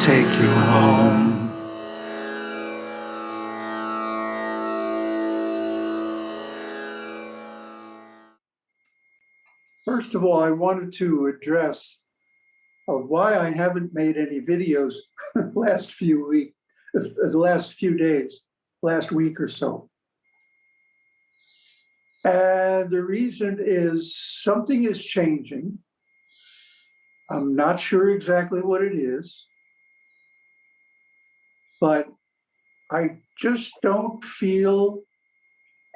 take you home. First of all, I wanted to address uh, why I haven't made any videos last few weeks, the last few days, last week or so. And the reason is something is changing. I'm not sure exactly what it is, but I just don't feel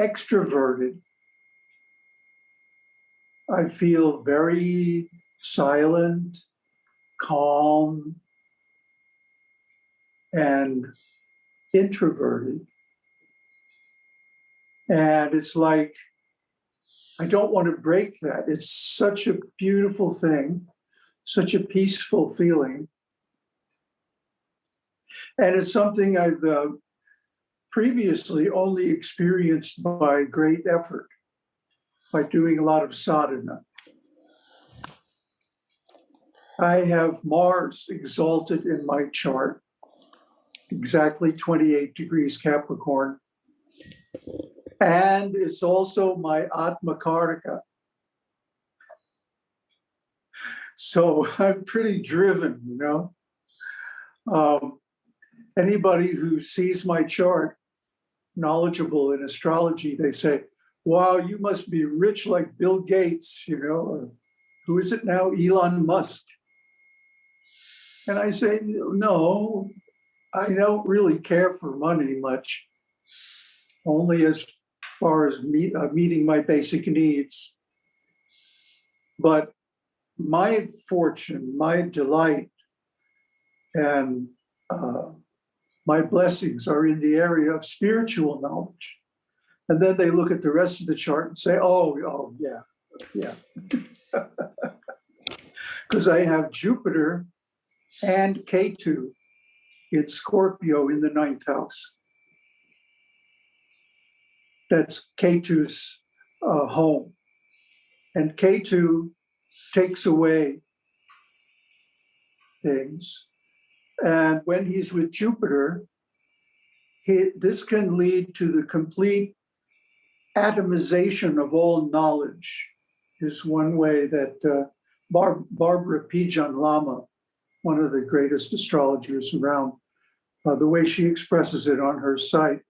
extroverted I feel very silent, calm, and introverted. And it's like, I don't want to break that. It's such a beautiful thing, such a peaceful feeling. And it's something I've uh, previously only experienced by great effort by doing a lot of sadhana. I have Mars exalted in my chart, exactly 28 degrees Capricorn. And it's also my Atma Karaka. So I'm pretty driven, you know. Um, anybody who sees my chart, knowledgeable in astrology, they say, wow, you must be rich like Bill Gates, you know, who is it now? Elon Musk. And I say, no, I don't really care for money much, only as far as meet, uh, meeting my basic needs. But my fortune, my delight, and uh, my blessings are in the area of spiritual knowledge. And then they look at the rest of the chart and say, oh, oh, yeah, yeah. Because I have Jupiter and Ketu in Scorpio in the ninth house. That's Ketu's uh, home. And Ketu takes away things. And when he's with Jupiter, he, this can lead to the complete atomization of all knowledge is one way that uh, Bar Barbara Pijan Lama, one of the greatest astrologers around, uh, the way she expresses it on her site,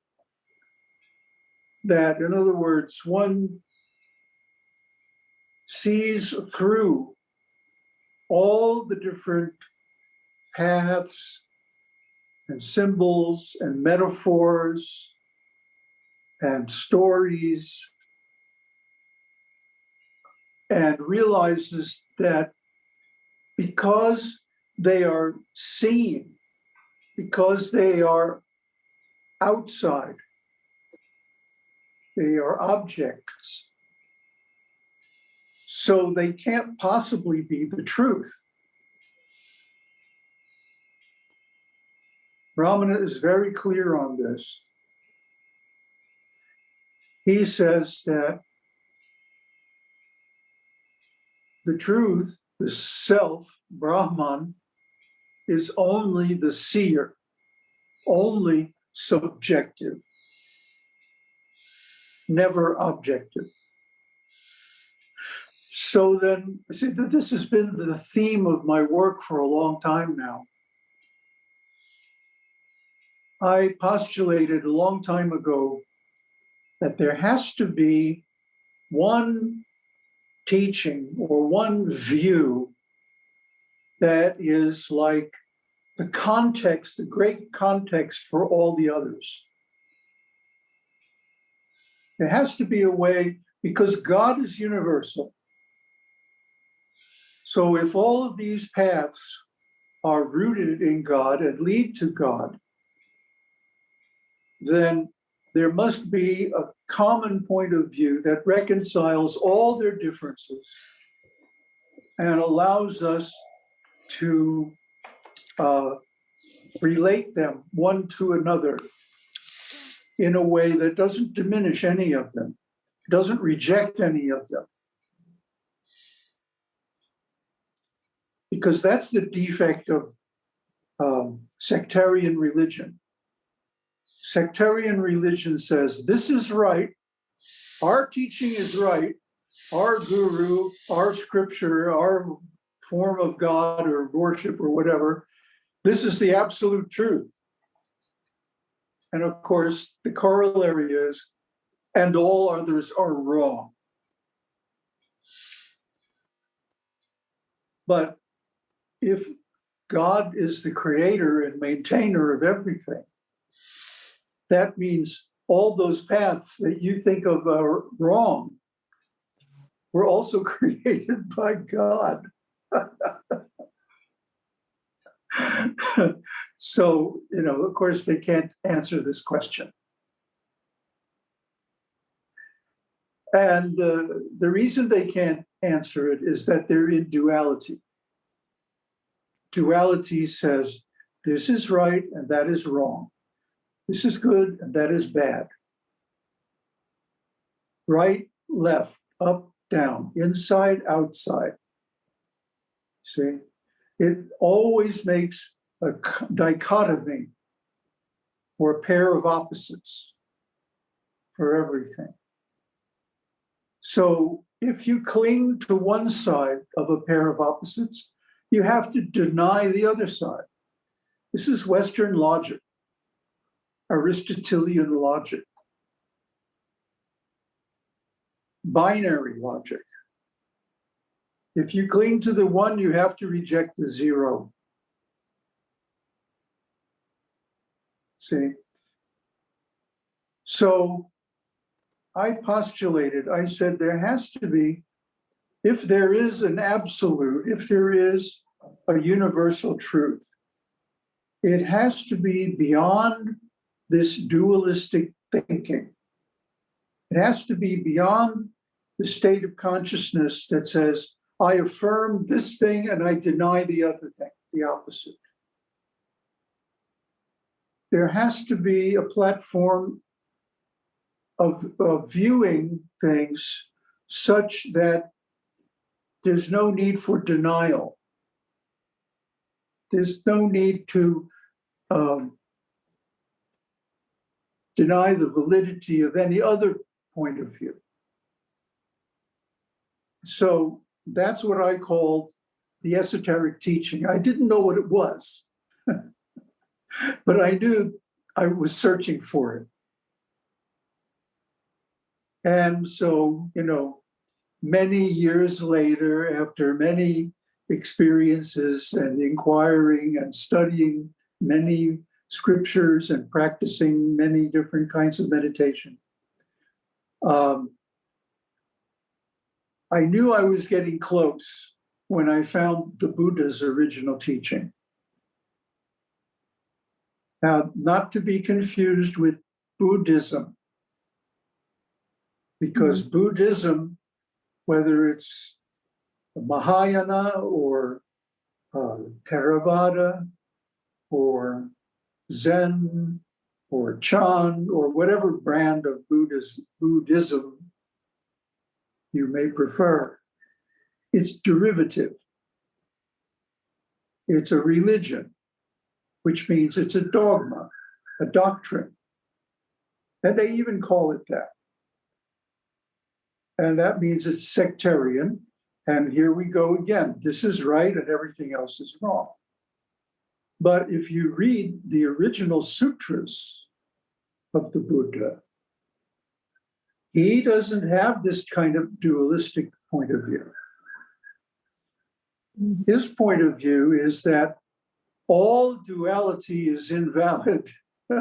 that in other words, one sees through all the different paths and symbols and metaphors and stories and realizes that because they are seen, because they are outside, they are objects, so they can't possibly be the truth. Ramana is very clear on this he says that the truth, the self, Brahman, is only the seer, only subjective, never objective. So then, see, this has been the theme of my work for a long time now. I postulated a long time ago that there has to be one teaching or one view that is like the context, the great context for all the others. There has to be a way, because God is universal. So if all of these paths are rooted in God and lead to God, then there must be a common point of view that reconciles all their differences and allows us to uh, relate them one to another in a way that doesn't diminish any of them, doesn't reject any of them. Because that's the defect of um, sectarian religion. Sectarian religion says this is right, our teaching is right, our guru, our scripture, our form of God or worship or whatever, this is the absolute truth. And of course, the corollary is, and all others are wrong. But if God is the creator and maintainer of everything, that means all those paths that you think of are wrong were also created by God. so, you know, of course, they can't answer this question. And uh, the reason they can't answer it is that they're in duality. Duality says this is right and that is wrong. This is good and that is bad. Right, left, up, down, inside, outside. See, it always makes a dichotomy or a pair of opposites for everything. So if you cling to one side of a pair of opposites, you have to deny the other side. This is Western logic, Aristotelian logic, binary logic. If you cling to the one, you have to reject the zero. See? So I postulated, I said there has to be, if there is an absolute, if there is a universal truth, it has to be beyond this dualistic thinking. It has to be beyond the state of consciousness that says, I affirm this thing and I deny the other thing, the opposite. There has to be a platform of, of viewing things such that there's no need for denial. There's no need to um, deny the validity of any other point of view. So that's what I called the esoteric teaching. I didn't know what it was, but I knew I was searching for it. And so, you know, many years later, after many experiences and inquiring and studying many scriptures and practicing many different kinds of meditation, um, I knew I was getting close when I found the Buddha's original teaching. Now, not to be confused with Buddhism, because mm -hmm. Buddhism, whether it's Mahayana or uh, Theravada or Zen or Chan or whatever brand of Buddhism you may prefer, it's derivative. It's a religion, which means it's a dogma, a doctrine. And they even call it that. And that means it's sectarian. And here we go again. This is right and everything else is wrong. But if you read the original sutras of the Buddha, he doesn't have this kind of dualistic point of view. Mm-hmm. His point of view is that all duality is invalid.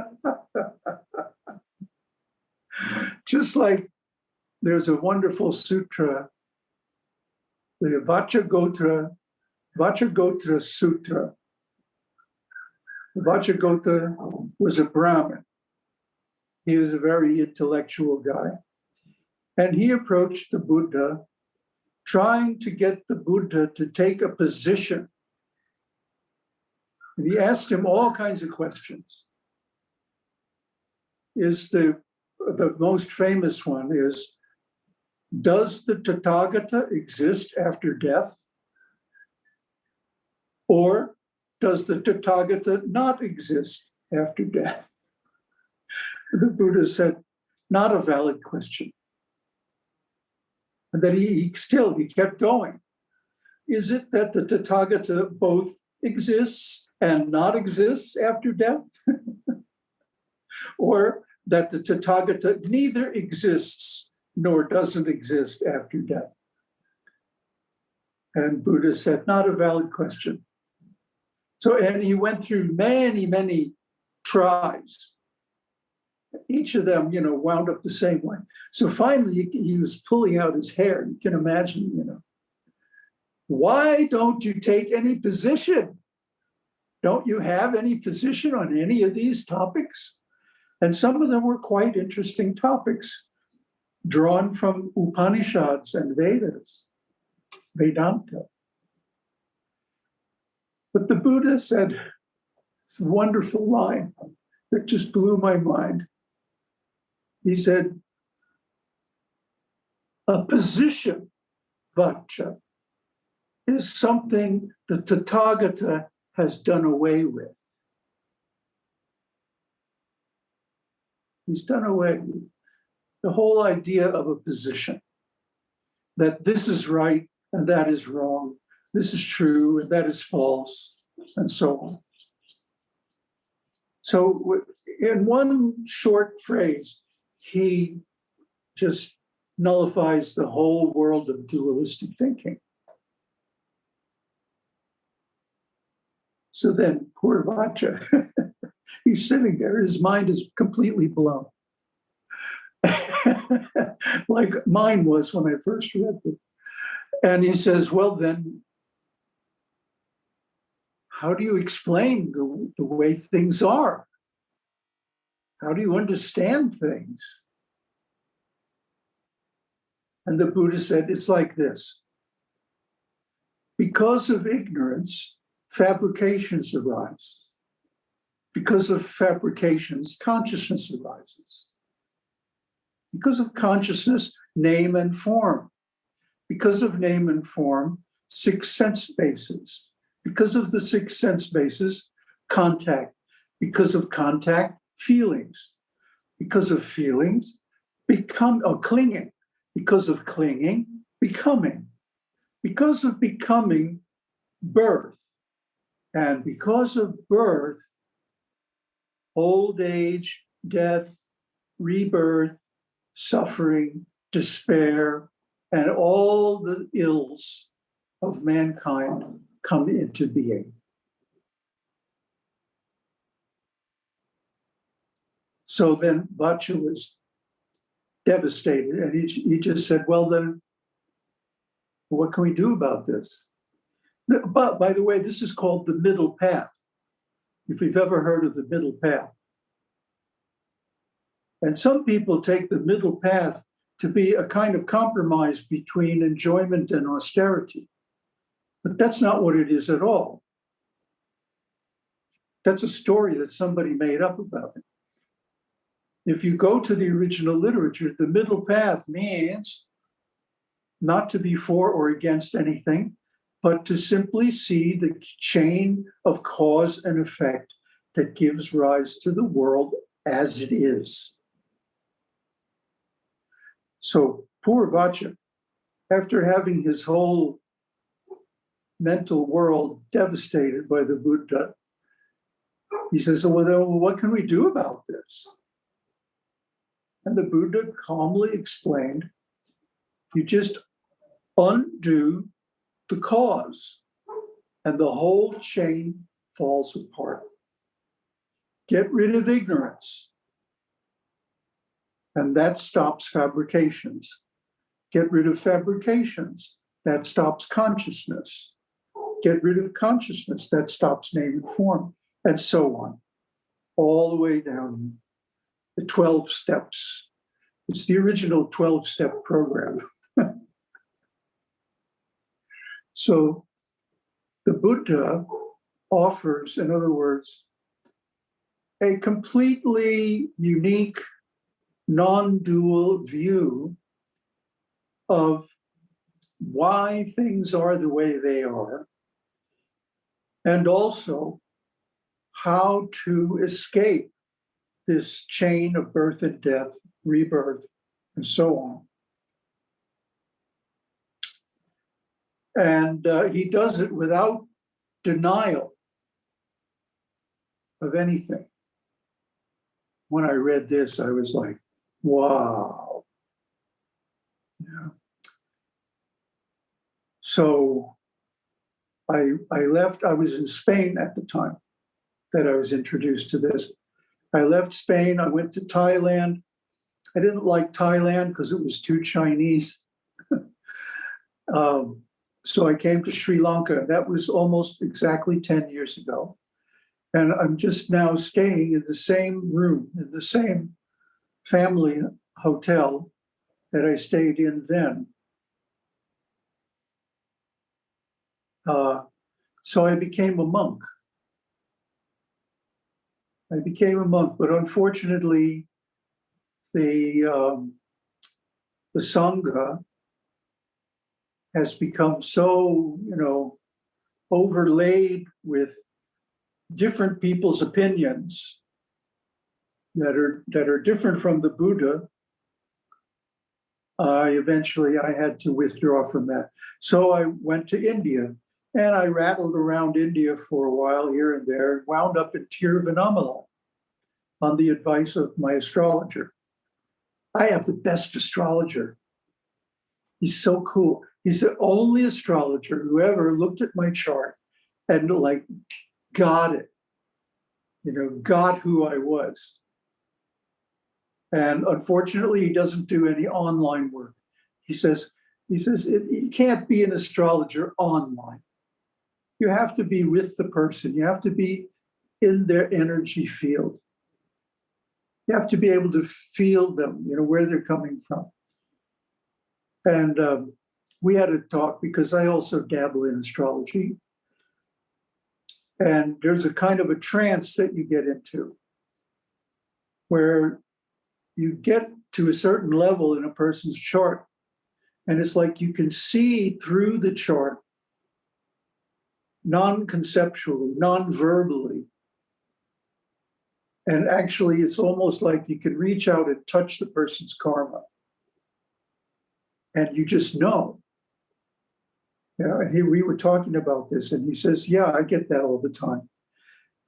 Just like there's a wonderful sutra, the Vachagotra, Vachagotra Sutra. Vachagota was a Brahmin. He was a very intellectual guy. And he approached the Buddha, trying to get the Buddha to take a position. And he asked him all kinds of questions. Is the, the most famous one is, does the Tathagata exist after death? Or does the Tathagata not exist after death? The Buddha said, not a valid question. And then he, he still, he kept going. Is it that the Tathagata both exists and not exists after death? or that the Tathagata neither exists nor doesn't exist after death? And Buddha said, not a valid question. So, and he went through many, many tries. Each of them, you know, wound up the same way. So finally, he, he was pulling out his hair. You can imagine, you know, why don't you take any position? Don't you have any position on any of these topics? And some of them were quite interesting topics drawn from Upanishads and Vedas, Vedanta. But the Buddha said this wonderful line that just blew my mind. He said, a position, vacha, is something the Tathagata has done away with. He's done away with the whole idea of a position that this is right and that is wrong, this is true and that is false, and so on. So, in one short phrase, he just nullifies the whole world of dualistic thinking. So then, poor Vacha, he's sitting there, his mind is completely blown. like mine was when I first read it. And he says, Well, then, how do you explain the, the way things are? How do you understand things? And the Buddha said, It's like this. Because of ignorance, fabrications arise. Because of fabrications, consciousness arises. Because of consciousness, name and form. Because of name and form, six sense bases. Because of the six sense bases, contact. Because of contact, feelings. Because of feelings, become or clinging. Because of clinging, becoming. Because of becoming, birth. And because of birth, old age, death, rebirth, suffering, despair, and all the ills of mankind come into being. So then Vacha was devastated and he, he just said, well then, what can we do about this? But by the way, this is called the middle path. If you've ever heard of the middle path. And some people take the middle path to be a kind of compromise between enjoyment and austerity. But that's not what it is at all. That's a story that somebody made up about it. If you go to the original literature, the middle path means not to be for or against anything, but to simply see the chain of cause and effect that gives rise to the world as it is. So poor Vacha, after having his whole mental world devastated by the Buddha, he says, well, then, what can we do about this? And the Buddha calmly explained, you just undo the cause, and the whole chain falls apart. Get rid of ignorance, and that stops fabrications. Get rid of fabrications, that stops consciousness. Get rid of consciousness, that stops name and form, and so on, all the way down the 12 steps. It's the original 12 step program. So the Buddha offers, in other words, a completely unique, non dual view of why things are the way they are, and also how to escape this chain of birth and death, rebirth, and so on. And uh, he does it without denial of anything. When I read this, I was like, wow. Yeah. So I, I left, I was in Spain at the time that I was introduced to this. I left Spain, I went to Thailand. I didn't like Thailand because it was too Chinese. um, so I came to Sri Lanka. That was almost exactly 10 years ago. And I'm just now staying in the same room, in the same family hotel that I stayed in then. Uh, so I became a monk. I became a monk, but unfortunately, the um, the sangha has become so, you know, overlaid with different people's opinions that are that are different from the Buddha. I eventually I had to withdraw from that. So I went to India and I rattled around India for a while here and there, and wound up in Tiruvannamalai on the advice of my astrologer. I have the best astrologer. He's so cool. He's the only astrologer who ever looked at my chart and like got it, you know, got who I was. And unfortunately, he doesn't do any online work. He says, he says, you can't be an astrologer online. You have to be with the person. You have to be in their energy field. You have to be able to feel them, you know, where they're coming from. And um, we had a talk because I also dabble in astrology. And there's a kind of a trance that you get into where you get to a certain level in a person's chart. And it's like you can see through the chart non-conceptually, non-verbally. And actually, it's almost like you can reach out and touch the person's karma. And you just know. You know, and he, we were talking about this, and he says, yeah, I get that all the time.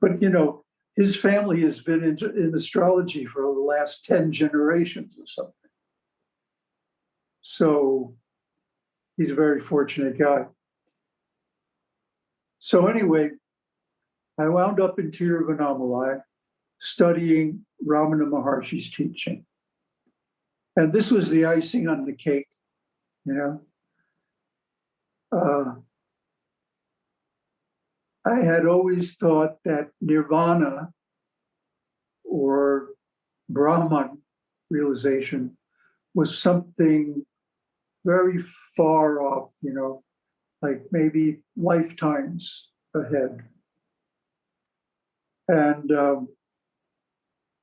But, you know, his family has been in, in astrology for the last 10 generations or something. So he's a very fortunate guy. So anyway, I wound up in Tiruvannamalai studying Ramana Maharshi's teaching. And this was the icing on the cake, you know. Uh, I had always thought that nirvana or Brahman realization was something very far off, you know, like maybe lifetimes ahead. And, um,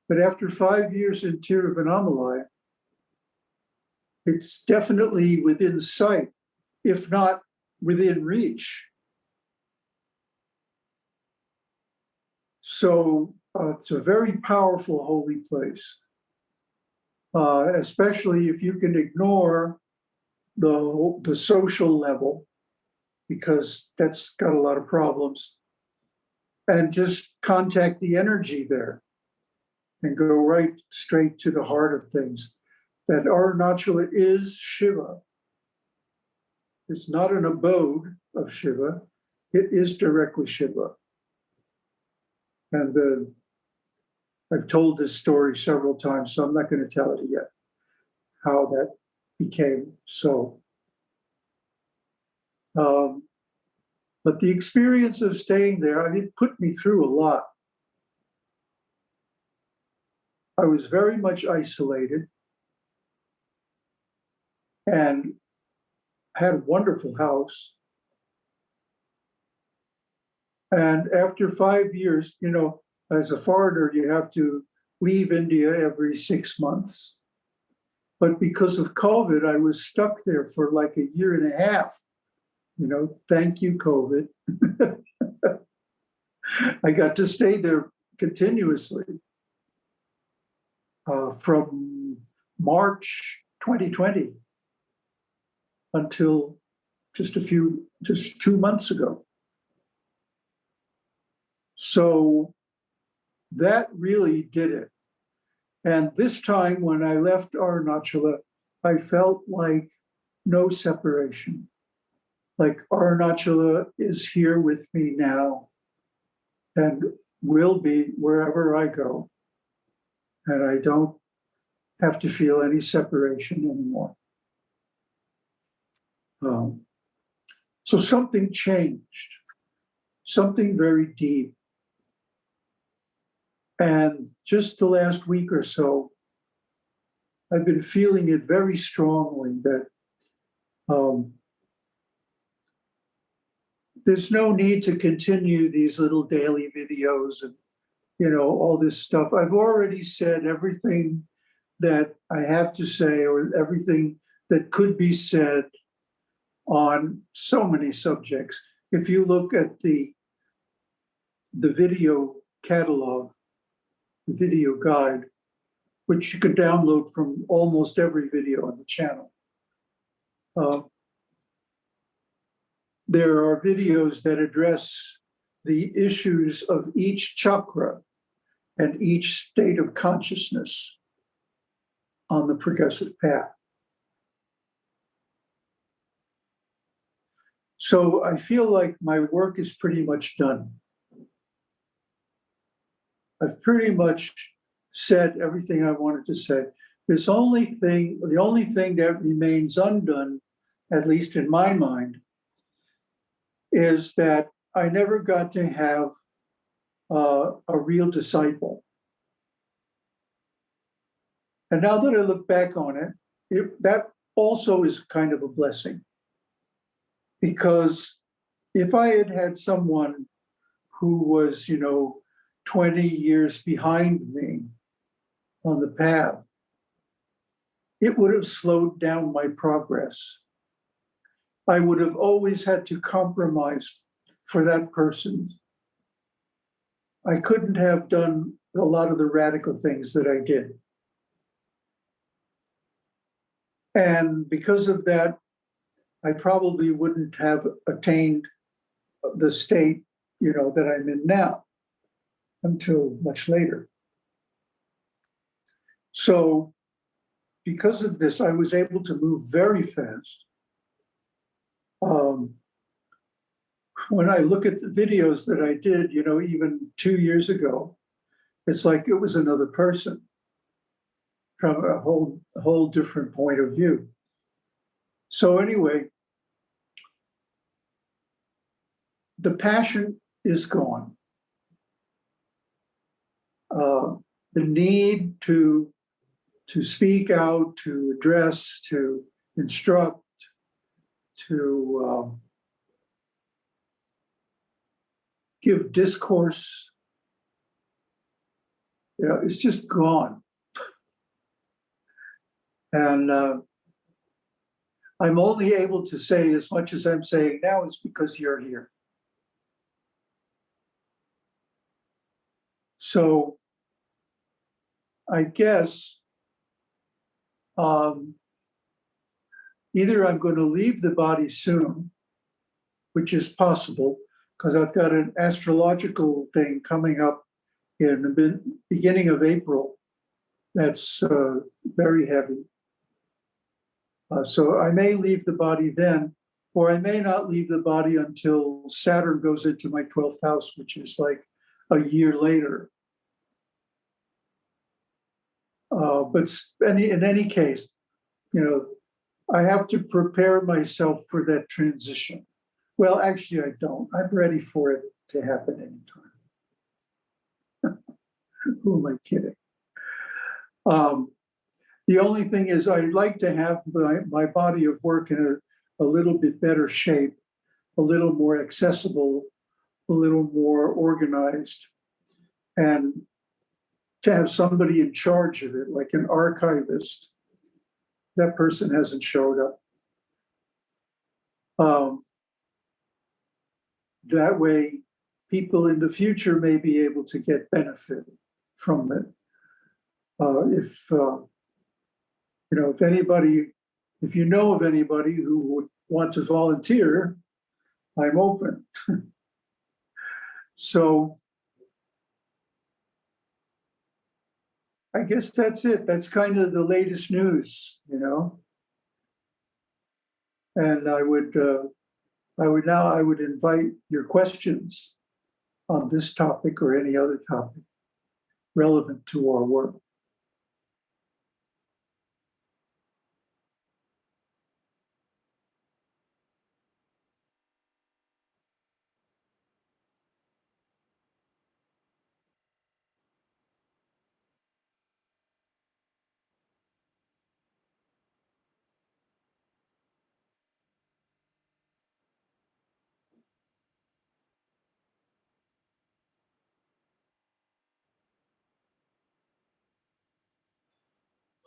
but after five years in Tiruvannamalai, it's definitely within sight, if not within reach. So uh, it's a very powerful holy place, uh, especially if you can ignore the, the social level because that's got a lot of problems. And just contact the energy there and go right straight to the heart of things. That Arunachala is Shiva. It's not an abode of Shiva, it is directly Shiva. And uh, I've told this story several times, so I'm not going to tell it yet, how that became so. Um, but the experience of staying there, I mean, it put me through a lot. I was very much isolated and had a wonderful house. And after five years, you know, as a foreigner, you have to leave India every six months. But because of COVID, I was stuck there for like a year and a half. You know, thank you, COVID. I got to stay there continuously uh, from March 2020 until just a few, just two months ago. So that really did it. And this time when I left Arunachala, I felt like no separation. Like Arunachala is here with me now and will be wherever I go. And I don't have to feel any separation anymore. Um, so something changed, something very deep. And just the last week or so, I've been feeling it very strongly that um, there's no need to continue these little daily videos and you know all this stuff. I've already said everything that I have to say or everything that could be said on so many subjects. If you look at the the video catalog, the video guide, which you can download from almost every video on the channel. Uh, there are videos that address the issues of each chakra and each state of consciousness on the progressive path. So I feel like my work is pretty much done. I've pretty much said everything I wanted to say. This only thing, the only thing that remains undone, at least in my mind, is that I never got to have uh, a real disciple. And now that I look back on it, it, that also is kind of a blessing. Because if I had had someone who was, you know, 20 years behind me on the path, it would have slowed down my progress. I would have always had to compromise for that person. I couldn't have done a lot of the radical things that I did. And because of that, I probably wouldn't have attained the state, you know, that I'm in now until much later. So because of this, I was able to move very fast um, when I look at the videos that I did, you know, even two years ago, it's like it was another person from a whole, whole different point of view. So anyway, the passion is gone. Uh, the need to to speak out, to address, to instruct, to um, give discourse. You know, it's just gone. And uh, I'm only able to say as much as I'm saying now is because you're here. So I guess um, either I'm going to leave the body soon, which is possible, because I've got an astrological thing coming up in the beginning of April that's uh, very heavy. Uh, so I may leave the body then, or I may not leave the body until Saturn goes into my 12th house, which is like a year later. Uh, but any, in any case, you know, I have to prepare myself for that transition. Well, actually, I don't. I'm ready for it to happen anytime. Who am I kidding? Um, the only thing is I'd like to have my, my body of work in a, a little bit better shape, a little more accessible, a little more organized, and to have somebody in charge of it, like an archivist, that person hasn't showed up. Um, that way, people in the future may be able to get benefit from it. Uh, if, uh, you know, if anybody, if you know of anybody who would want to volunteer, I'm open. so I guess that's it. That's kind of the latest news, you know. And I would, uh, I would now, I would invite your questions on this topic or any other topic relevant to our work.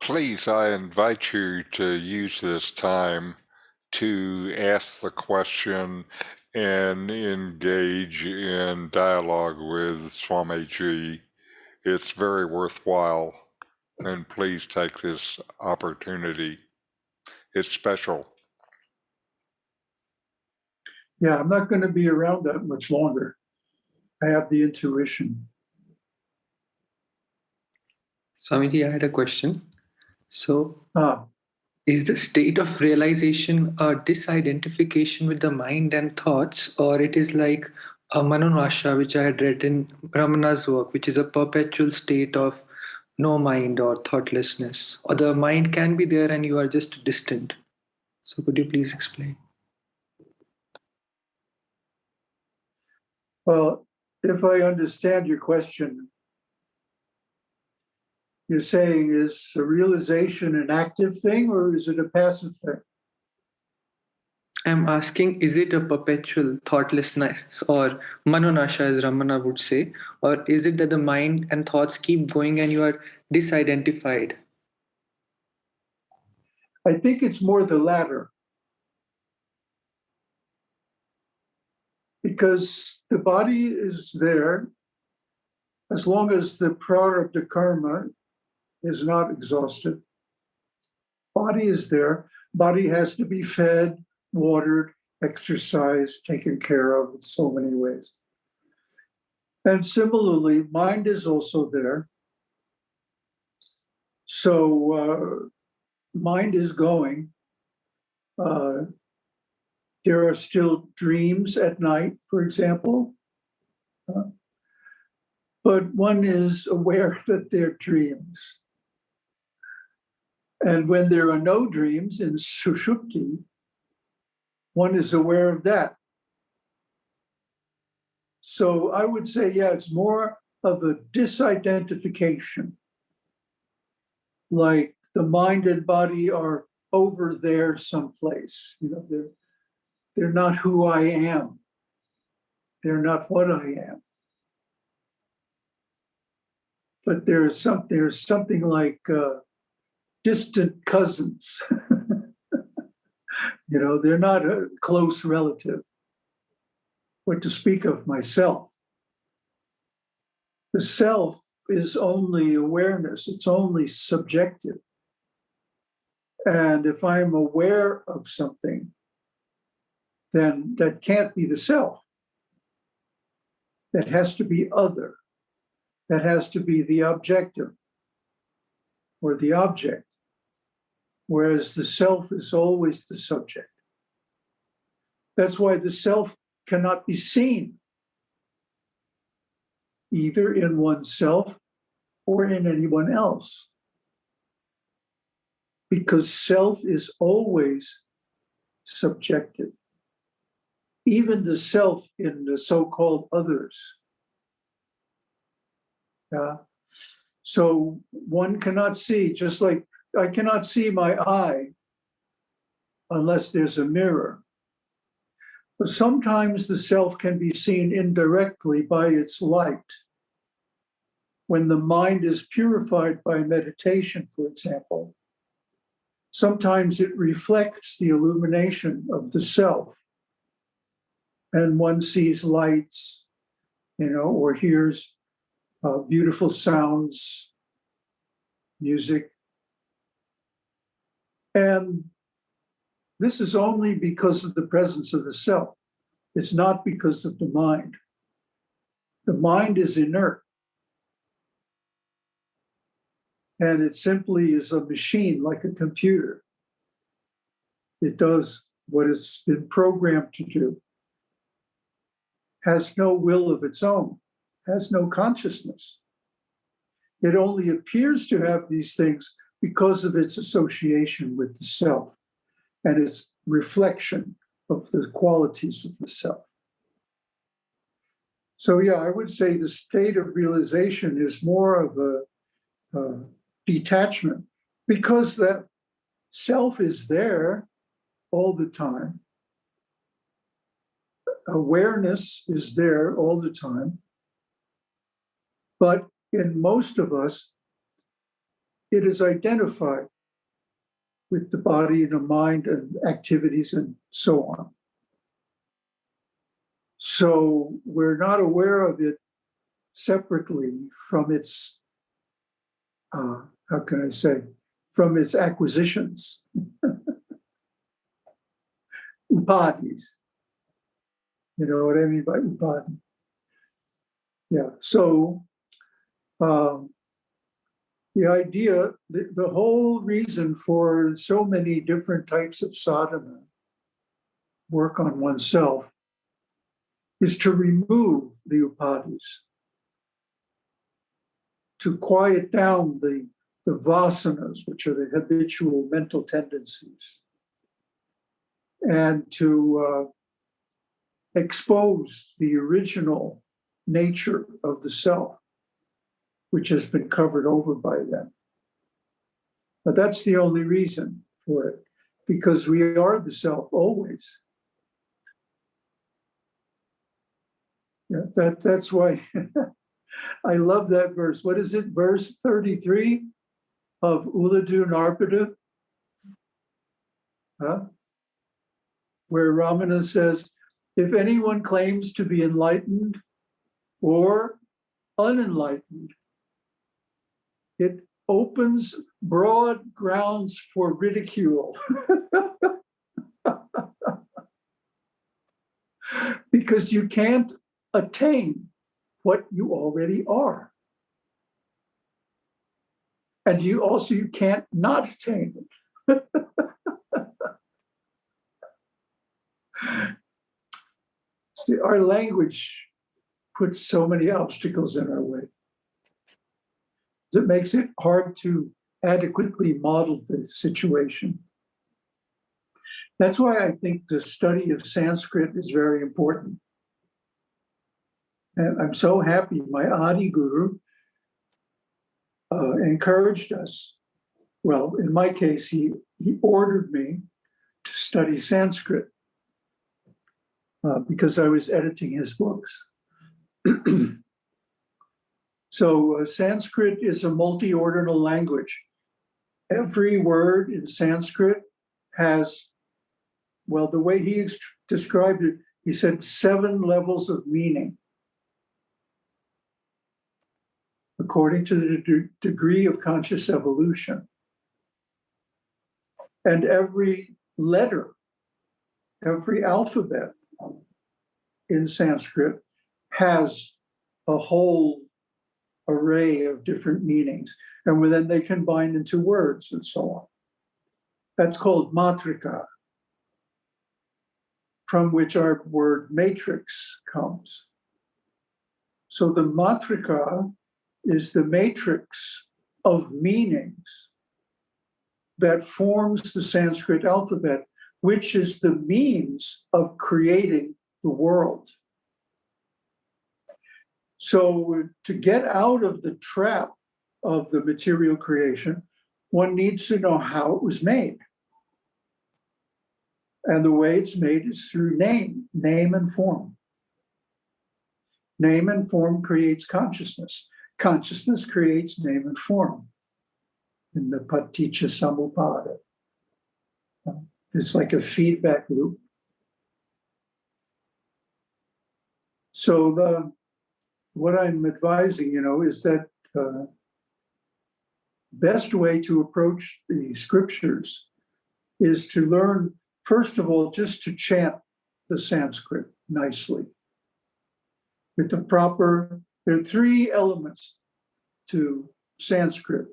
Please, I invite you to use this time to ask the question and engage in dialogue with Swamiji. It's very worthwhile, and please take this opportunity. It's special. Yeah, I'm not going to be around that much longer. I have the intuition. Swamiji, I had a question. So, Ah, is the state of realization a disidentification with the mind and thoughts, or it is like a manonasha, which I had read in Ramana's work, which is a perpetual state of no mind or thoughtlessness, or the mind can be there and you are just distant? So, could you please explain? well, if I understand your question, you're saying is a realization an active thing or is it a passive thing? I'm asking, is it a perpetual thoughtlessness or manonasha, as Ramana would say, or is it that the mind and thoughts keep going and you are disidentified? I think it's more the latter. Because the body is there as long as the prarabdha karma is not exhausted. Body is there. Body has to be fed, watered, exercised, taken care of in so many ways. And similarly, mind is also there. So uh, mind is going. Uh, there are still dreams at night, for example. Uh, but one is aware that they're dreams. And when there are no dreams in Sushupti, one is aware of that. So I would say, yeah, it's more of a disidentification. Like the mind and body are over there someplace. You know, they're they're not who I am. They're not what I am. But there's some there's something like uh, distant cousins. you know, they're not a close relative. What to speak of myself. The self is only awareness, it's only subjective. And if I'm aware of something, then that can't be the self. That has to be other. That has to be the objective or the object whereas the self is always the subject. That's why the self cannot be seen either in oneself or in anyone else. Because self is always subjective. Even the self in the so-called others. Yeah. So one cannot see, just like I cannot see my eye unless there's a mirror. But sometimes the self can be seen indirectly by its light. When the mind is purified by meditation, for example, sometimes it reflects the illumination of the self. And one sees lights you know, or hears uh, beautiful sounds, music. And this is only because of the presence of the self. It's not because of the mind. The mind is inert. And it simply is a machine like a computer. It does what it's been programmed to do, has no will of its own, has no consciousness. It only appears to have these things because of its association with the self and its reflection of the qualities of the self. So yeah, I would say the state of realization is more of a, a detachment because that self is there all the time. Awareness is there all the time. But in most of us, it is identified with the body and the mind and activities and so on. So we're not aware of it separately from its, uh, how can I say, from its acquisitions. upadhis. You know what I mean by upadhi? Yeah, so um, the idea, the, the whole reason for so many different types of sadhana, work on oneself, is to remove the upadhis, to quiet down the, the vasanas, which are the habitual mental tendencies, and to uh, expose the original nature of the self, which has been covered over by them. But that's the only reason for it, because we are the self always. Yeah, that, that's why I love that verse. What is it? Verse 33 of Ulladu Narpadu? Huh? where Ramana says, if anyone claims to be enlightened or unenlightened, it opens broad grounds for ridicule. because you can't attain what you already are. And you also you can't not attain it. See, our language puts so many obstacles in our way. It makes it hard to adequately model the situation. That's why I think the study of Sanskrit is very important. And I'm so happy my Adi Guru uh, encouraged us. Well, in my case, he, he ordered me to study Sanskrit uh, because I was editing his books. so uh, Sanskrit is a multi-ordinal language. Every word in Sanskrit has, well, the way he described it, he said seven levels of meaning. According to the de degree of conscious evolution. And every letter, every alphabet in Sanskrit has a whole array of different meanings. And then they combine into words and so on. That's called matrika, from which our word matrix comes. So the matrika is the matrix of meanings that forms the Sanskrit alphabet, which is the means of creating the world. So to get out of the trap of the material creation, one needs to know how it was made. And the way it's made is through name, name and form. Name and form creates consciousness. Consciousness creates name and form in the paticca samuppada. It's like a feedback loop. So the what I'm advising, you know, is that uh, best way to approach the scriptures is to learn, first of all, just to chant the Sanskrit nicely. With the proper, there are three elements to Sanskrit.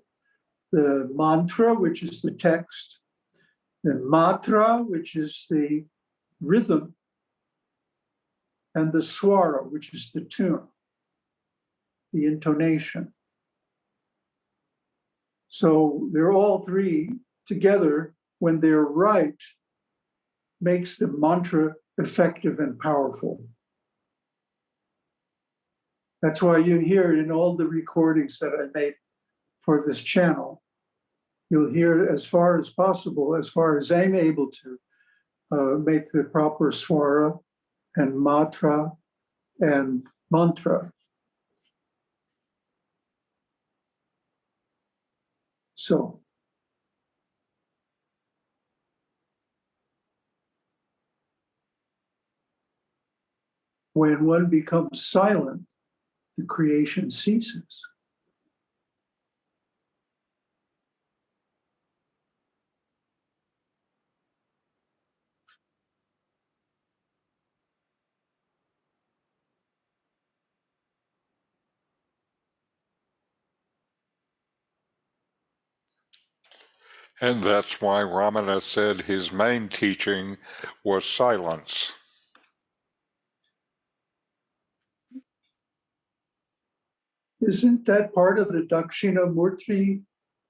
The mantra, which is the text, the matra, which is the rhythm, and the swara, which is the tune, the intonation. So they're all three together when they're right, makes the mantra effective and powerful. That's why you hear in all the recordings that I made for this channel. You'll hear as far as possible, as far as I'm able to, uh, make the proper swara and matra and mantra. So. When one becomes silent, the creation ceases. And that's why Ramana said his main teaching was silence. Isn't that part of the Dakshinamurti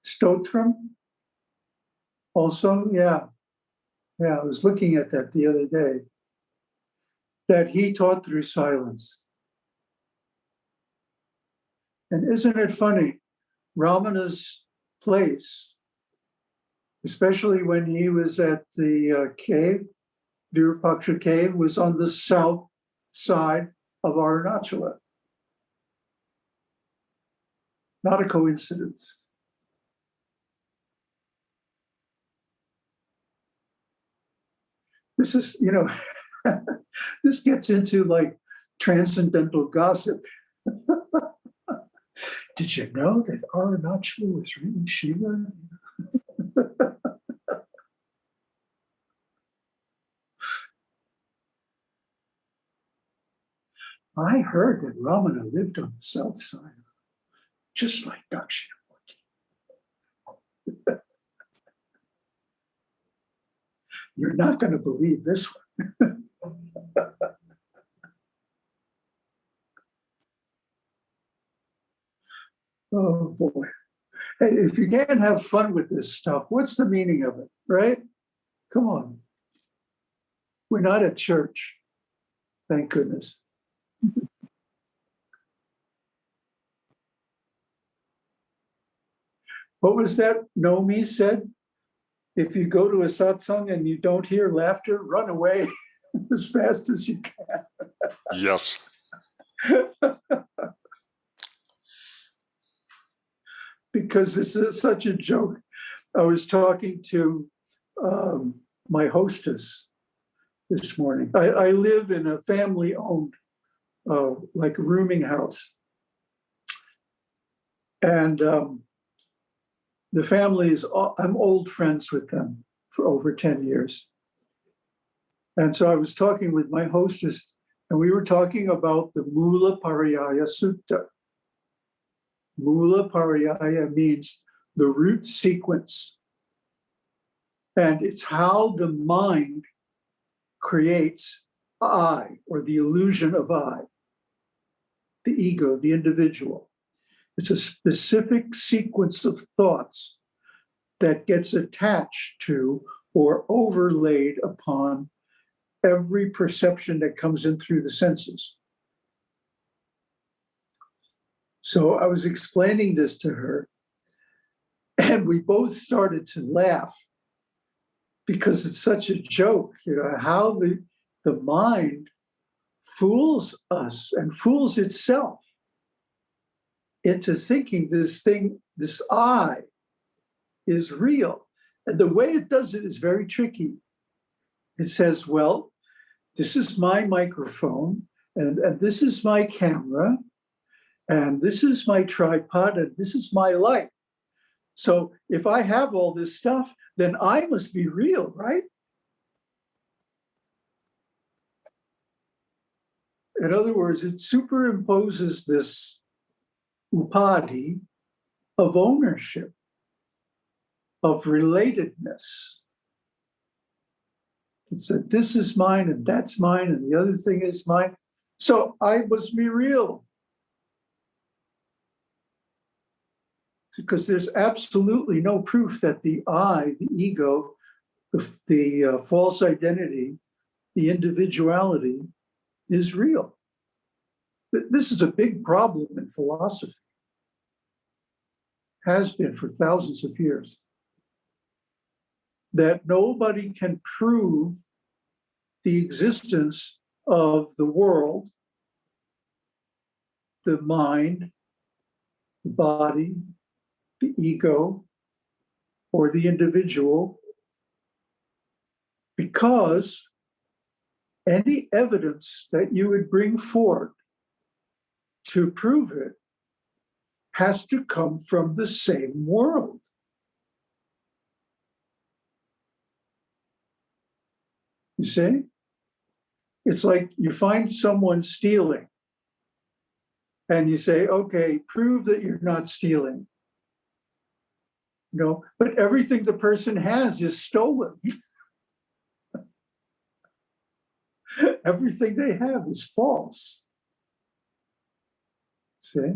Stotram? Also, yeah. Yeah, I was looking at that the other day. That he taught through silence. And isn't it funny? Ramana's place, especially when he was at the uh, cave, Virupaksha cave, was on the south side of Arunachala. Not a coincidence. This is, you know, this gets into like transcendental gossip. Did you know that Arunachala was really Shiva? I heard that Ramana lived on the south side just like Dakshinamurti. You're not going to believe this one. oh boy. Hey, if you can't have fun with this stuff, what's the meaning of it, right? Come on. We're not at church. Thank goodness. What was that Nomi said? If you go to a satsang and you don't hear laughter, run away as fast as you can. Yes. because this is such a joke. I was talking to um, my hostess this morning. I, I live in a family-owned, uh, like a rooming house. And um, the family is, I'm old friends with them for over 10 years. And so I was talking with my hostess and we were talking about the Mula Pariyaya Sutta. Mula Pariyaya means the root sequence. And it's how the mind creates I, or the illusion of I, the ego, the individual. It's a specific sequence of thoughts that gets attached to or overlaid upon every perception that comes in through the senses. So I was explaining this to her, and we both started to laugh because it's such a joke, you know, how the, the mind fools us and fools itself into thinking this thing, this I, is real. And the way it does it is very tricky. It says, well, this is my microphone and, and this is my camera. And this is my tripod and this is my light. So if I have all this stuff, then I must be real, right? In other words, it superimposes this upadhi of ownership, of relatedness. It said, this is mine and that's mine and the other thing is mine. So I must be real. Because there's absolutely no proof that the I, the ego, the, the uh, false identity, the individuality is real. This is a big problem in philosophy. Has been for thousands of years. That nobody can prove the existence of the world, the mind, the body, the ego, or the individual, because any evidence that you would bring forward to prove it has to come from the same world. You see? It's like you find someone stealing and you say, okay, prove that you're not stealing. No, but everything the person has is stolen. everything they have is false. See?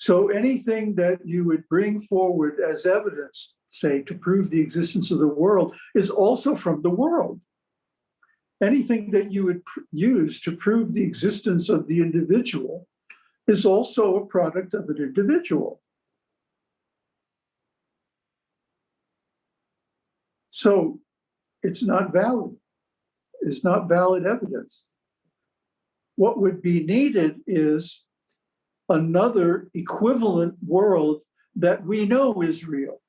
So anything that you would bring forward as evidence, say, to prove the existence of the world is also from the world. Anything that you would use to prove the existence of the individual is also a product of an individual. So it's not valid. It's not valid evidence. What would be needed is another equivalent world that we know is real.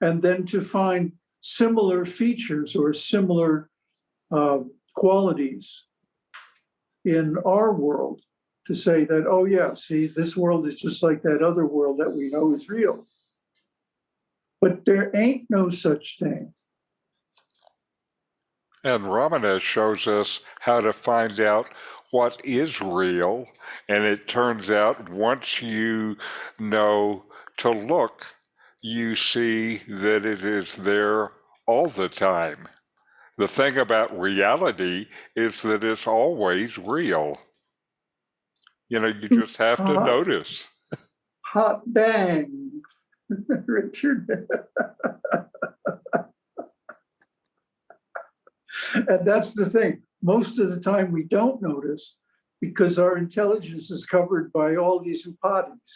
And then to find similar features or similar uh, qualities in our world to say that, oh yeah, see, this world is just like that other world that we know is real. But there ain't no such thing. And Ramana shows us how to find out what is real. And it turns out once you know to look, you see that it is there all the time. The thing about reality is that it's always real. You know, you just have to uh, notice. Hot dang, Richard. and that's the thing most of the time we don't notice because our intelligence is covered by all these upadhis.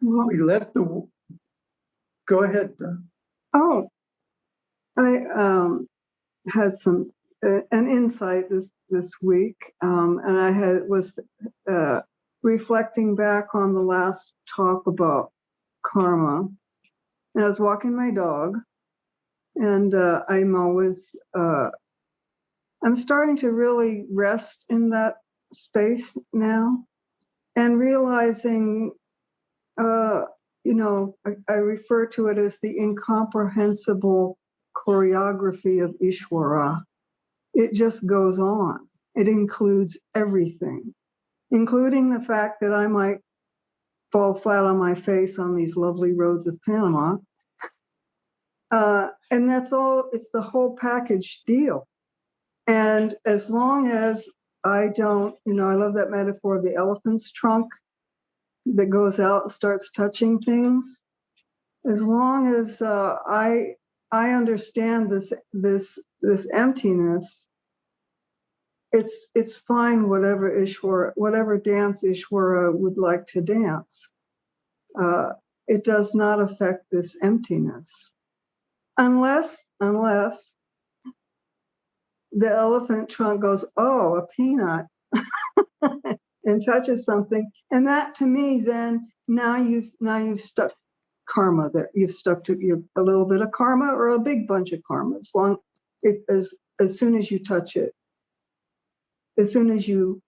We let the, go ahead. Oh, I um, had some, uh, an insight this, this week um, and I had was uh, reflecting back on the last talk about karma. And I was walking my dog, and uh, I'm always, uh, I'm starting to really rest in that space now and realizing, uh, you know, I, I refer to it as the incomprehensible choreography of Ishwara. It just goes on. It includes everything including the fact that I might fall flat on my face on these lovely roads of Panama. Uh, and that's all, it's the whole package deal. And as long as I don't, you know, I love that metaphor of the elephant's trunk that goes out and starts touching things. As long as uh, I I understand this this this emptiness, it's it's fine whatever Ishwara, whatever dance Ishwara would like to dance. Uh, it does not affect this emptiness. Unless, unless the elephant trunk goes, oh, a peanut, and touches something. And that to me, then now you've now you've stuck karma there. you've stuck to your a little bit of karma or a big bunch of karma as long as as soon as you touch it as soon as you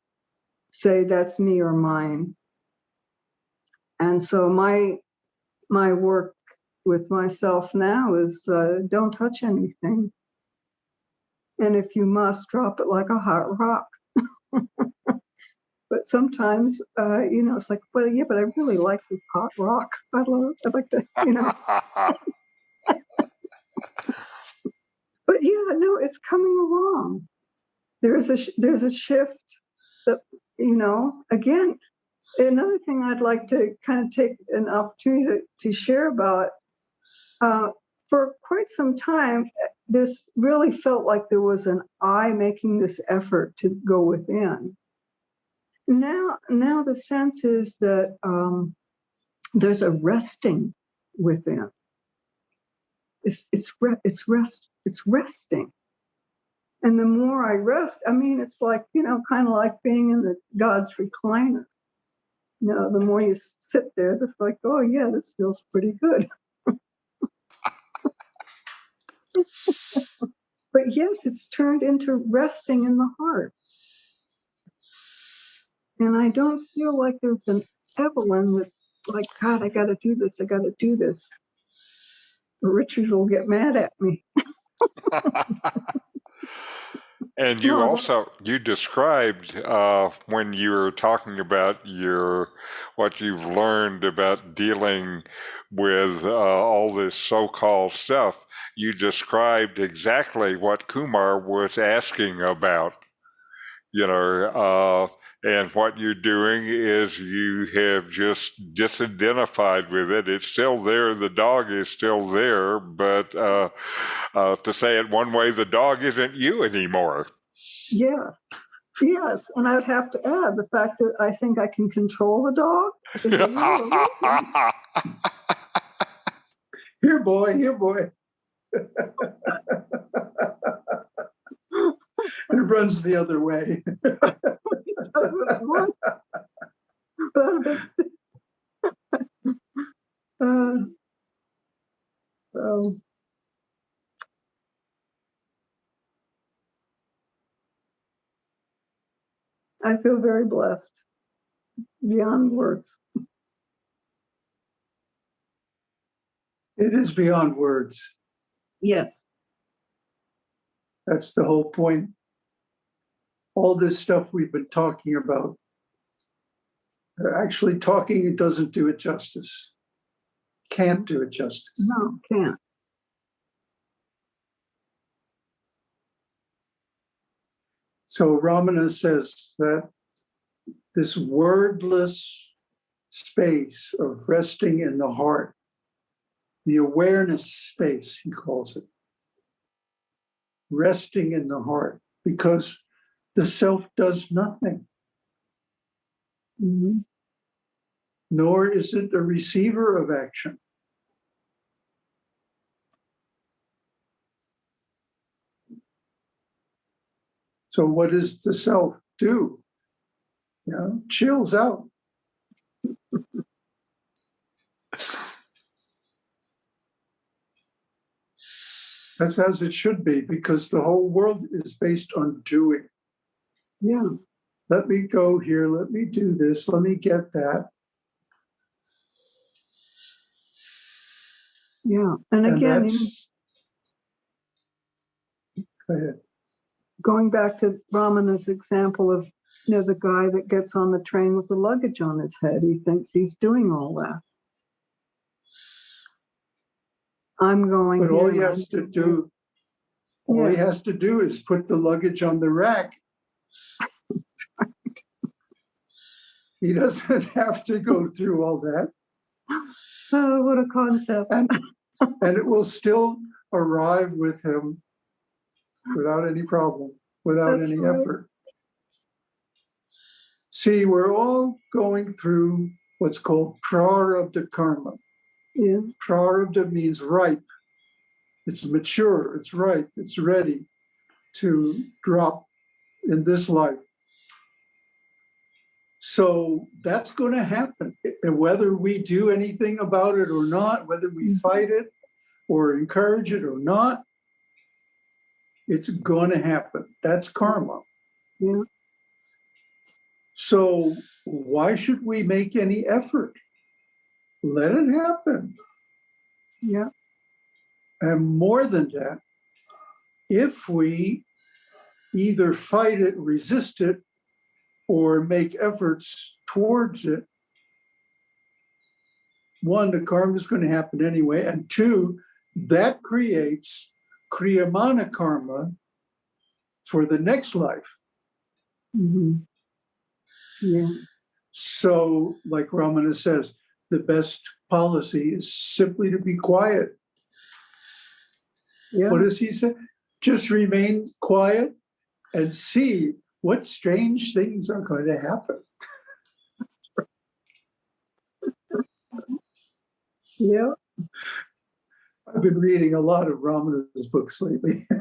say that's me or mine. And so my my work with myself now is uh, don't touch anything. And if you must drop it like a hot rock. But sometimes uh, you know it's like well yeah but i really like this hot rock. I love i'd like to you know. But yeah no it's coming along there's a there's a shift that you know again another thing i'd like to kind of take an opportunity to, to share about uh, for quite some time this really felt like there was an i making this effort to go within. Now now the sense is that um, there's a resting within. It's it's re- it's rest it's resting and the more i rest i mean it's like you know kind of like being in the god's recliner. You know the more you sit there it's like oh yeah this feels pretty good. But yes it's turned into resting in the heart. And i don't feel like there's an evelyn that like god i gotta do this i gotta do this. Richard will get mad at me And you No, also you described uh, when you were talking about your what you've learned about dealing with uh, all this so-called stuff. You described exactly what Kumar was asking about. You know, uh, and what you're doing is you have just disidentified with it. It's still there. The dog is still there, but uh, uh, to say it one way, the dog isn't you anymore. yeah yes and i'd have to add the fact that i think i can control the dog is a real illusion. Here, boy, here, boy. and it runs the other way. want- uh, so I feel very blessed beyond words. It is beyond words. Yes. That's the whole point. All this stuff we've been talking about. Actually, talking it doesn't do it justice. Can't do it justice. No, can't. So Ramana says that this wordless space of resting in the heart, the awareness space, he calls it, resting in the heart, because the self does nothing, Mhm. nor is it a receiver of action. So what does the self do? You know, chills out. That's as it should be, because the whole world is based on doing. Yeah. Let me go here, let me do this, let me get that. Yeah. And And again. Go ahead. going back to Ramana's example of, you know, the guy that gets on the train with the luggage on his head, he thinks he's doing all that. I'm going. But all he has to do, all he has to do is put the luggage on the rack. He doesn't have to go through all that. Oh, what a concept. and, and it will still arrive with him without any problem, without That's any right. effort. See, we're all going through what's called prarabdha karma. Yeah. Prarabdha means ripe. It's mature, it's ripe, it's ready to drop in this life. So that's going to happen. And whether we do anything about it or not, whether we Mhm. fight it or encourage it or not, it's going to happen. That's karma. Yeah. So why should we make any effort? Let it happen. Yeah. And more than that, if we either fight it, resist it, or make efforts towards it, one, the karma is going to happen anyway, and two, that creates kriyamana karma for the next life. mhm. Yeah, So, like Ramana says, the best policy is simply to be quiet. yeah, What does he say? Just remain quiet and see what strange things are going to happen. yeah. I've been reading a lot of Ramana's books lately.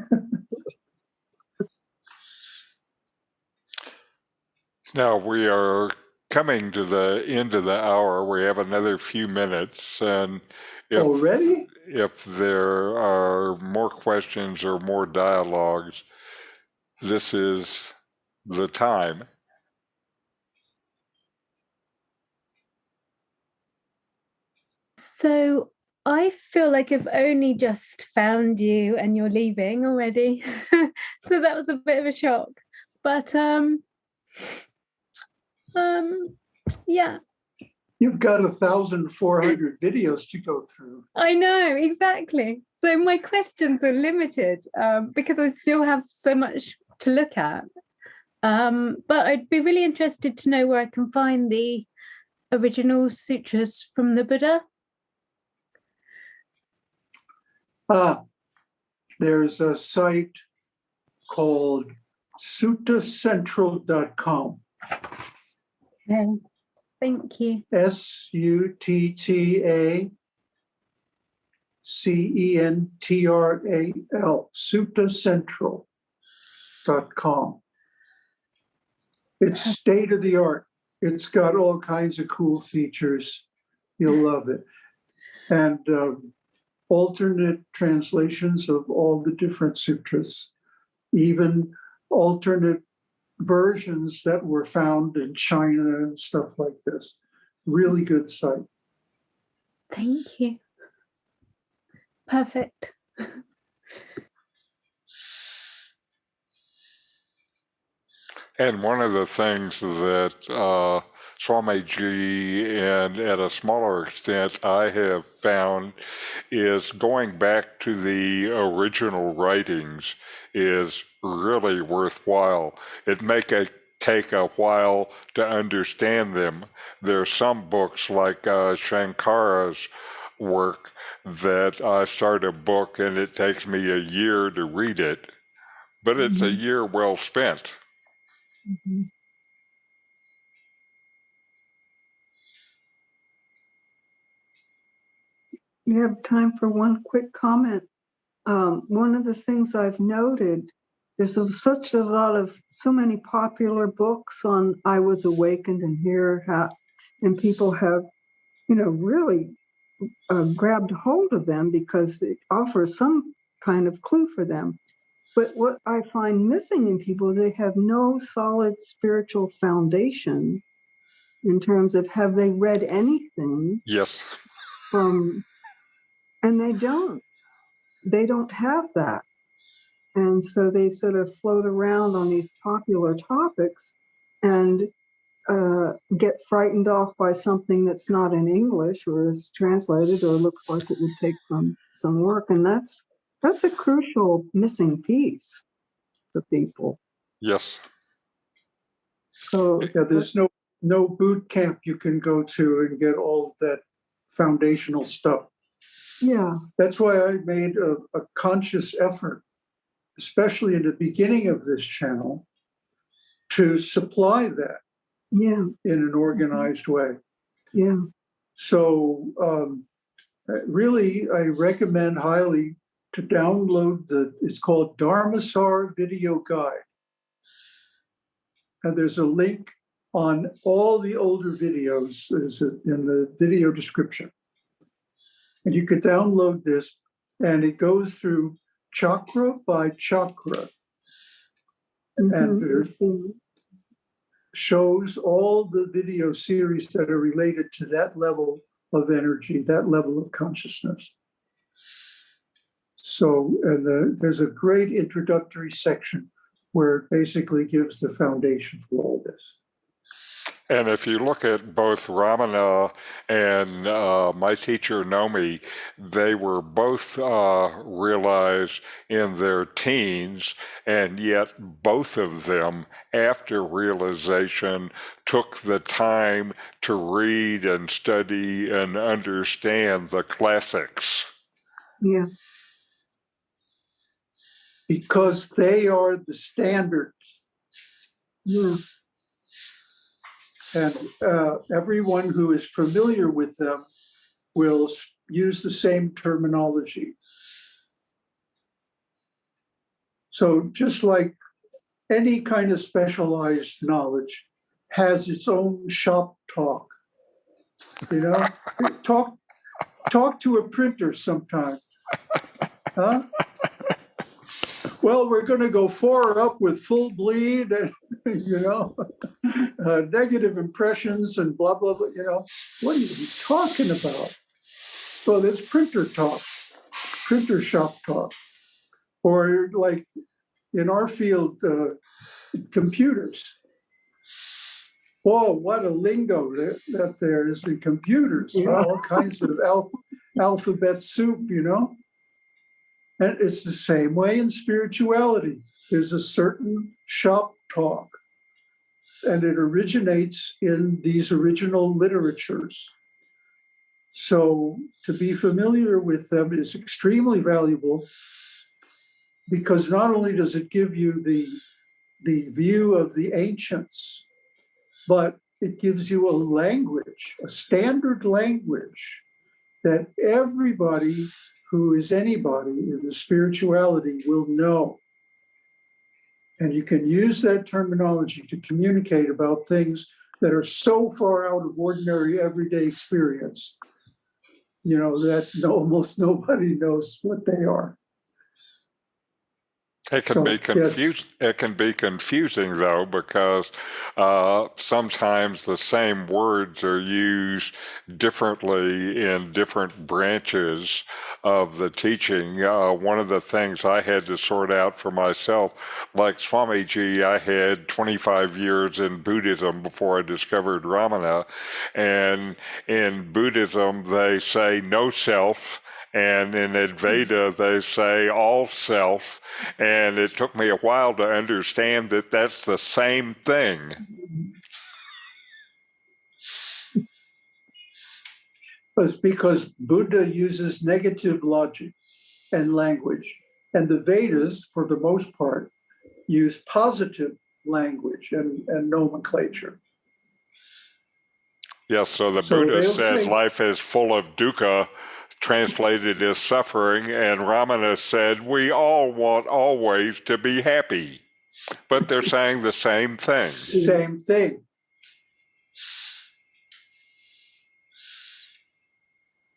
Now we are coming to the end of the hour. We have another few minutes, and if Already? if there are more questions or more dialogues, this is the time. So I feel like I've only just found you and you're leaving already. so that was a bit of a shock. But um um yeah, You've got a thousand four hundred videos to go through. I know exactly. So my questions are limited um, because I still have so much to look at. Um, but I'd be really interested to know where I can find the original sutras from the Buddha. Ah, there's a site called suttacentral.com. Okay. Thank you. S U T T A C E N T R A L, suttacentral.com. It's state of the art. It's got all kinds of cool features. You'll love it. And um, alternate translations of all the different sutras, even alternate versions that were found in China and stuff like this. Really good site. Thank you. Perfect. And one of the things that uh, Swamiji and at a smaller extent I have found is going back to the original writings is really worthwhile. It make it take a while to understand them. There are some books like uh, Shankara's work that I start a book and it takes me a year to read it, but it's a Mhm. year well spent. Mhm. You have time for one quick comment. Um, one of the things I've noted, there's such a lot of, so many popular books on I Was Awakened and here, how, and people have, you know, really uh, grabbed hold of them because it offers some kind of clue for them. But what I find missing in people, they have no solid spiritual foundation in terms of have they read anything Yes. from, and they don't. They don't have that. And so they sort of float around on these popular topics and uh, get frightened off by something that's not in English or is translated or looks like it would take some some work. And that's that's a crucial missing piece for people. Yes. So Yeah, there's no, no boot camp you can go to and get all that foundational stuff. yeah, That's why I made a, a conscious effort, especially in the beginning of this channel, to supply that yeah, in an organized way. yeah. So um, really, I recommend highly to download the, it's called Dharmasar Video Guide. And there's a link on all the older videos is in the video description. And you could download this and it goes through chakra by chakra and Mhm. there shows all the video series that are related to that level of energy, that level of consciousness. So, and the, there's a great introductory section where it basically gives the foundation for all this. And if you look at both Ramana and uh, my teacher Nomi, they were both uh, realized in their teens, and yet both of them, after realization, took the time to read and study and understand the classics. Yeah, Because they are the standards. yeah, and uh, everyone who is familiar with them will use the same terminology. So just like any kind of specialized knowledge has its own shop talk, you know, talk talk to a printer sometime. Huh? Well, we're going to go forward up with full bleed and, you know, uh, negative impressions and blah, blah, blah, you know. What are you talking about? Well, it's printer talk, printer shop talk. Or like in our field, uh, computers. Whoa, what a lingo that, that there is in computers, Yeah. all kinds of al- alphabet soup, you know? And it's the same way in spirituality. There's a certain shop talk, and it originates in these original literatures. So to be familiar with them is extremely valuable because not only does it give you the, the view of the ancients, but it gives you a language, a standard language that everybody who is anybody in the spirituality will know. And you can use that terminology to communicate about things that are so far out of ordinary everyday experience, you know, that almost nobody knows what they are. It can So, be yes. confusing. It can be confusing though because uh, sometimes the same words are used differently in different branches of the teaching. Uh, one of the things I had to sort out for myself, like Swamiji, I had 25 years in Buddhism before I discovered Ramana, and in Buddhism they say no self. And in Advaita, they say all self. And it took me a while to understand that that's the same thing. It's because Buddha uses negative logic and language, and the Vedas, for the most part, use positive language and, and nomenclature. Yes, so the So Buddha says say- life is full of dukkha, translated as suffering, and Ramana said we all want always to be happy. But they're saying the same thing. Same thing.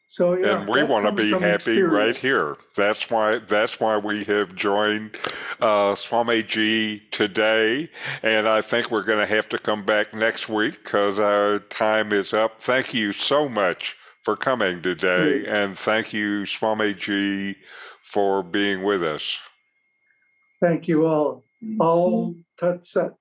So yeah, and we want to be happy right here. That's why that's why we have joined uh, Swamiji today, and I think we're going to have to come back next week because our time is up. Thank you so much for coming today, and thank you, Swami Swamiji, for being with us. Thank you all. Om Tat Sat.